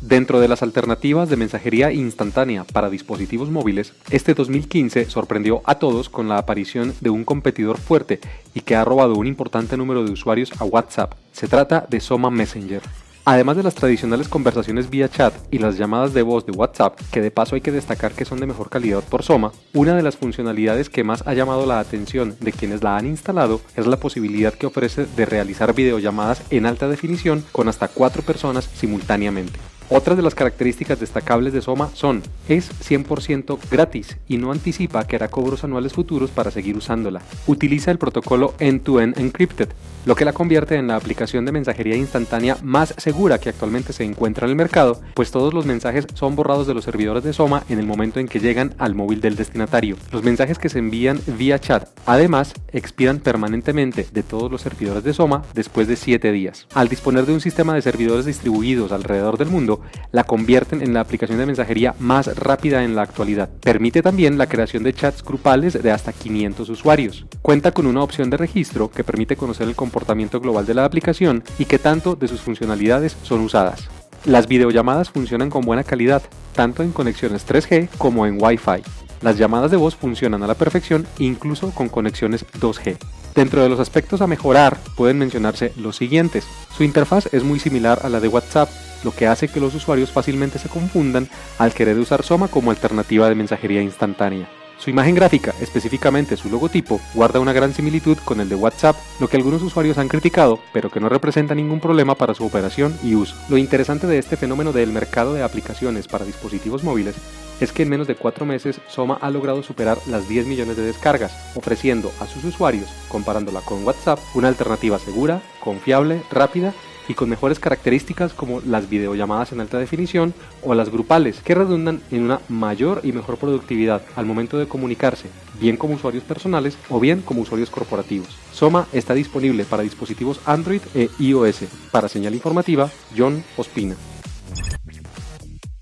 Dentro de las alternativas de mensajería instantánea para dispositivos móviles, este 2015 sorprendió a todos con la aparición de un competidor fuerte y que ha robado un importante número de usuarios a WhatsApp. Se trata de Soma Messenger. Además de las tradicionales conversaciones vía chat y las llamadas de voz de WhatsApp, que de paso hay que destacar que son de mejor calidad por Soma, una de las funcionalidades que más ha llamado la atención de quienes la han instalado es la posibilidad que ofrece de realizar videollamadas en alta definición con hasta cuatro personas simultáneamente. Otras de las características destacables de Soma son, es 100% gratis y no anticipa que hará cobros anuales futuros para seguir usándola. Utiliza el protocolo End-to-End Encrypted, lo que la convierte en la aplicación de mensajería instantánea más segura que actualmente se encuentra en el mercado, pues todos los mensajes son borrados de los servidores de Soma en el momento en que llegan al móvil del destinatario. Los mensajes que se envían vía chat, además, expiran permanentemente de todos los servidores de Soma después de 7 días. Al disponer de un sistema de servidores distribuidos alrededor del mundo, la convierten en la aplicación de mensajería más rápida en la actualidad. Permite también la creación de chats grupales de hasta 500 usuarios. Cuenta con una opción de registro que permite conocer el comportamiento global de la aplicación y que tanto de sus funcionalidades son usadas. Las videollamadas funcionan con buena calidad, tanto en conexiones 3G como en Wi-Fi. Las llamadas de voz funcionan a la perfección incluso con conexiones 2G. Dentro de los aspectos a mejorar pueden mencionarse los siguientes. Su interfaz es muy similar a la de WhatsApp, lo que hace que los usuarios fácilmente se confundan al querer usar Soma como alternativa de mensajería instantánea. Su imagen gráfica, específicamente su logotipo, guarda una gran similitud con el de WhatsApp, lo que algunos usuarios han criticado, pero que no representa ningún problema para su operación y uso. Lo interesante de este fenómeno del mercado de aplicaciones para dispositivos móviles es que en menos de cuatro meses Soma ha logrado superar las 10 millones de descargas, ofreciendo a sus usuarios, comparándola con WhatsApp, una alternativa segura, confiable, rápida y con mejores características como las videollamadas en alta definición o las grupales, que redundan en una mayor y mejor productividad al momento de comunicarse, bien como usuarios personales o bien como usuarios corporativos. Soma está disponible para dispositivos Android e iOS. Para señal informativa, John Ospina.